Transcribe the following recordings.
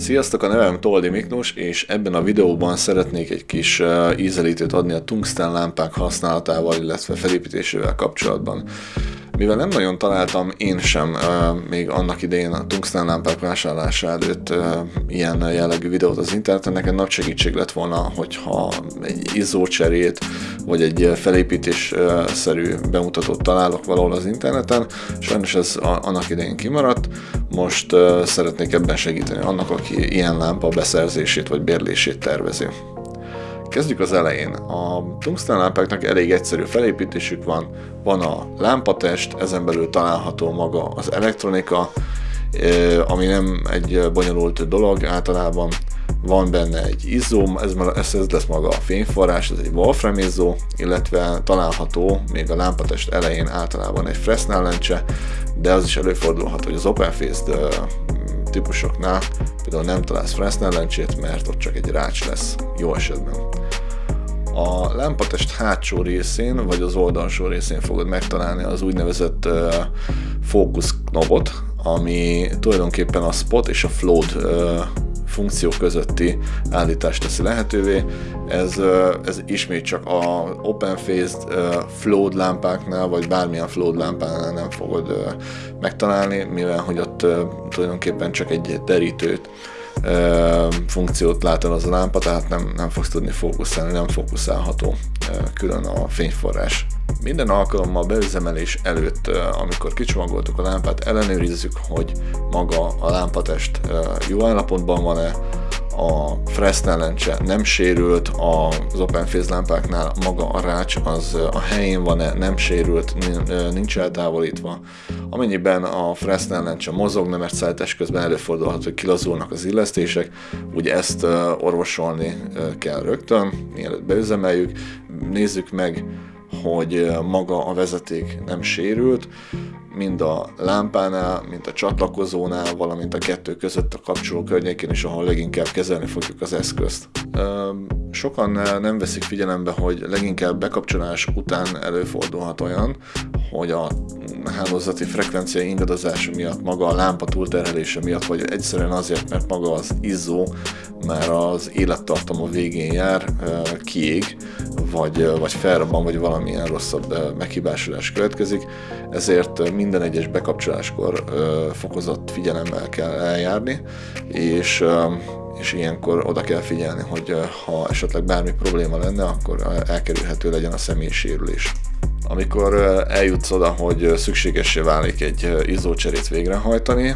Sziasztok, a nevem Toldi Miklós, és ebben a videóban szeretnék egy kis ízelítőt adni a tungsten lámpák használatával, illetve felépítésével kapcsolatban. Mivel nem nagyon találtam én sem még annak idején a tungsten lámpák vásárlása előtt ilyen jellegű videót az interneten, nekem nagy segítség lett volna, hogyha egy izzócserét vagy egy felépítésszerű bemutatót találok valahol az interneten. Sajnos ez annak idején kimaradt, most szeretnék ebben segíteni annak, aki ilyen lámpa beszerzését vagy bérlését tervezi. Kezdjük az elején. A tungsten lámpáknak elég egyszerű felépítésük van. Van a lámpatest, ezen belül található maga az elektronika, ami nem egy bonyolult dolog általában. Van benne egy izzó, ez, ez, ez lesz maga a fényforrás, ez egy Wolfram izzó, illetve található még a lámpatest elején általában egy Fresnel lencse, de az is előfordulhat, hogy az Open Faced típusoknál például nem találsz Fresnel lencsét, mert ott csak egy rács lesz, jó esetben. A lámpatest hátsó részén, vagy az oldalsó részén fogod megtalálni az úgynevezett uh, fókusz knobot, ami tulajdonképpen a spot és a float uh, funkció közötti állítást teszi lehetővé. Ez, ez ismét csak a open faced float lámpáknál, vagy bármilyen float lámpánál nem fogod megtalálni, mivel hogy ott tulajdonképpen csak egy derítőt funkciót lát el az a lámpa, tehát nem, nem fogsz tudni fókuszálni, nem fókuszálható külön a fényforrás. Minden alkalommal beüzemelés előtt, amikor kicsomagoltuk a lámpát, ellenőrizzük, hogy maga a lámpatest jó állapotban van-e, a Fresnel lencse nem sérült, az Open Phase lámpáknál maga a rács az a helyén van-e, nem sérült, nincs eltávolítva. Amennyiben a Fresnel lencse mozogna, mert szállítás közben előfordulhat, hogy kilazulnak az illesztések, ugye ezt orvosolni kell rögtön, mielőtt beüzemeljük, nézzük meg, hogy maga a vezeték nem sérült, mind a lámpánál, mind a csatlakozónál, valamint a kettő között a kapcsoló környékén is, ahol leginkább kezelni fogjuk az eszközt. Sokan nem veszik figyelembe, hogy leginkább bekapcsolás után előfordulhat olyan, hogy a hálózati frekvencia ingadozása miatt, maga a lámpa túlterhelése miatt, vagy egyszerűen azért, mert maga az izzó már az élettartama végén jár, kiég, vagy, vagy felrobban, vagy valamilyen rosszabb meghibásodás következik, ezért minden egyes bekapcsoláskor fokozott figyelemmel kell eljárni, és és ilyenkor oda kell figyelni, hogy ha esetleg bármi probléma lenne, akkor elkerülhető legyen a személysérülés. Amikor eljutsz oda, hogy szükségessé válik egy izzócserét végrehajtani,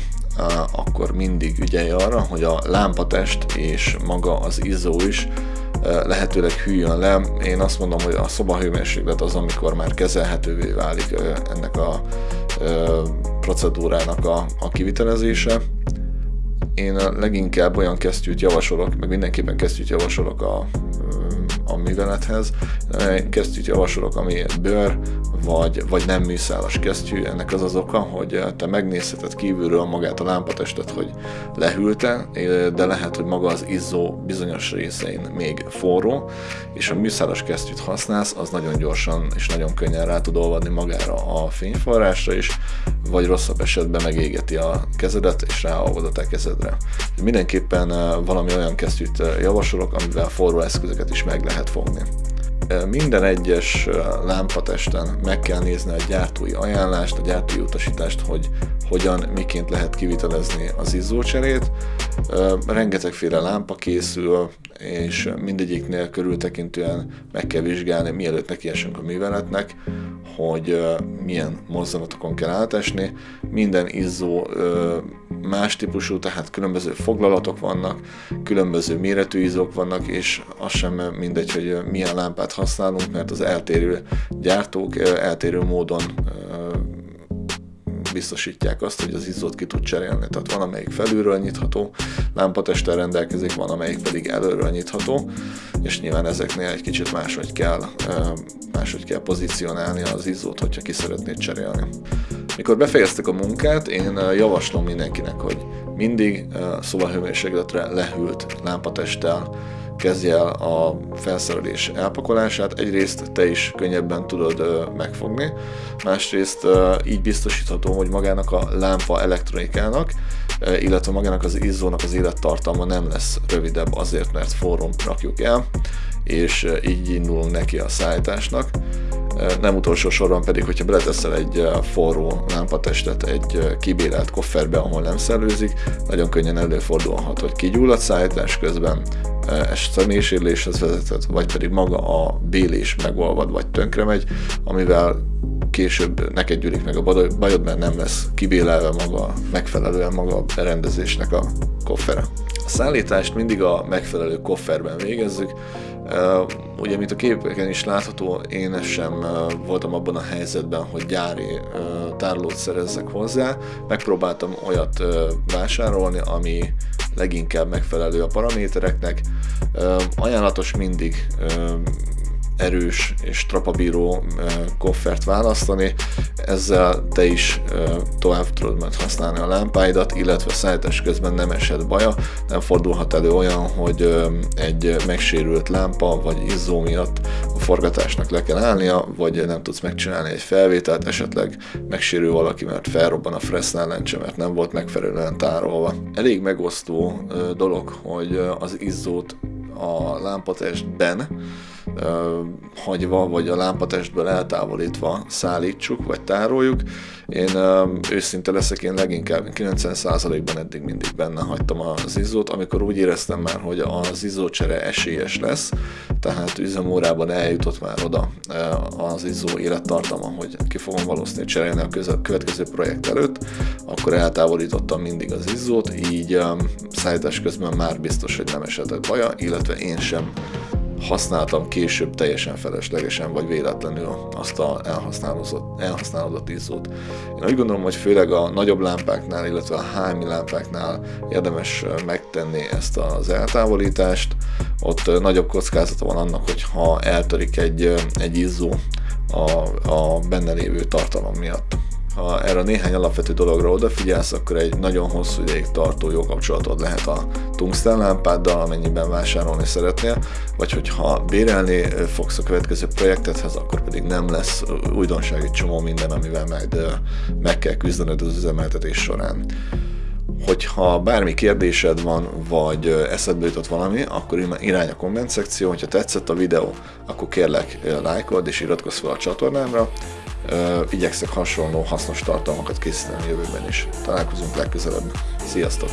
akkor mindig ügyelj arra, hogy a lámpatest és maga az izzó is lehetőleg hűljön le. Én azt mondom, hogy a szobahőmérséklet az, amikor már kezelhetővé válik ennek a procedúrának a, a kivitelezése. Én leginkább olyan kesztyűt javasolok, meg mindenképpen kesztyűt javasolok a, a művelethez. Kesztyűt javasolok, ami bőr, vagy, vagy nem műszálas kesztyű. Ennek az az oka, hogy te megnézheted kívülről magát a lámpatestet, hogy lehűlte, de lehet, hogy maga az izzó bizonyos részein még forró, és a műszálas kesztyűt használsz, az nagyon gyorsan és nagyon könnyen rá tud olvadni magára a fényforrásra is, vagy rosszabb esetben megégeti a kezedet, és ráolvad a te kezedre. Mindenképpen valami olyan kesztyűt javasolok, amivel forró eszközöket is meg lehet fogni. Minden egyes lámpatesten meg kell nézni a gyártói ajánlást, a gyártói utasítást, hogy hogyan, miként lehet kivitelezni az izzócserét. Rengetegféle lámpa készül, és mindegyiknél körültekintően meg kell vizsgálni, mielőtt nekiesünk a műveletnek, hogy milyen mozzanatokon kell átesni. Minden izzó más típusú, tehát különböző foglalatok vannak, különböző méretű izzók vannak, és az sem mindegy, hogy milyen lámpát használunk, mert az eltérő gyártók eltérő módon biztosítják azt, hogy az izzót ki tud cserélni. Tehát van, amelyik felülről nyitható lámpatesttel rendelkezik, van, amelyik pedig előről nyitható, és nyilván ezeknél egy kicsit máshogy kell, máshogy kell pozícionálni az izzót, hogyha ki szeretnéd cserélni. Mikor befejeztek a munkát, én javaslom mindenkinek, hogy mindig szobahőmérsékletre lehűlt lámpatesttel kezdje el a felszerelés elpakolását. Egyrészt te is könnyebben tudod megfogni, másrészt így biztosítható, hogy magának a lámpa elektronikának, illetve magának az izzónak az élettartalma nem lesz rövidebb azért, mert forrón rakjuk el, és így indulunk neki a szállításnak. Nem utolsó sorban pedig, hogyha beleteszel egy forró lámpatestet egy kibélelt kofferbe, ahol nem szellőzik, nagyon könnyen előfordulhat, hogy kigyullad szállítás közben, ez személysérüléshez vezethet, vagy pedig maga a bélés megolvad, vagy tönkre megy, amivel később neked gyűlik meg a bajod, mert nem lesz kibélelve maga, megfelelően maga a berendezésnek a koffere. A szállítást mindig a megfelelő kofferben végezzük, Ugye, mint a képeken is látható, én sem voltam abban a helyzetben, hogy gyári tárolót szerezzek hozzá. Megpróbáltam olyat vásárolni, ami leginkább megfelelő a paramétereknek. Ajánlatos mindig erős és trapabíró koffert választani, ezzel te is tovább tudod majd használni a lámpáidat, illetve szállítás közben nem esett baja, nem fordulhat elő olyan, hogy egy megsérült lámpa vagy izzó miatt a forgatásnak le kell állnia, vagy nem tudsz megcsinálni egy felvételt, esetleg megsérül valaki, mert felrobban a Fresnel lencse, mert nem volt megfelelően tárolva. Elég megosztó dolog, hogy az izzót a lámpatestben hagyva, vagy a lámpatestből eltávolítva szállítsuk, vagy tároljuk. Én őszinte leszek, én leginkább 90%-ban eddig mindig benne hagytam az izzót, amikor úgy éreztem már, hogy az izzócsere esélyes lesz, tehát üzemórában eljutott már oda az izzó élettartama, hogy ki fogom valószínűleg cserélni a következő projekt előtt, akkor eltávolítottam mindig az izzót, így szállítás közben már biztos, hogy nem esetett baja, illetve én sem használtam később teljesen feleslegesen, vagy véletlenül azt a elhasználódott, elhasználódott izzót. Én úgy gondolom, hogy főleg a nagyobb lámpáknál, illetve a hámi lámpáknál érdemes megtenni ezt az eltávolítást. Ott nagyobb kockázata van annak, hogy ha eltörik egy, egy izzó a, a benne lévő tartalom miatt ha erre néhány alapvető dologra odafigyelsz, akkor egy nagyon hosszú ideig tartó jó kapcsolatod lehet a tungsten lámpáddal, amennyiben vásárolni szeretnél, vagy hogyha bérelni fogsz a következő projektethez, akkor pedig nem lesz újdonsági csomó minden, amivel majd meg kell küzdened az üzemeltetés során. Hogyha bármi kérdésed van, vagy eszedbe jutott valami, akkor irány a komment szekció, hogyha tetszett a videó, akkor kérlek lájkold és iratkozz fel a csatornámra, igyekszek hasonló hasznos tartalmakat készíteni a jövőben is. Találkozunk legközelebb. Sziasztok!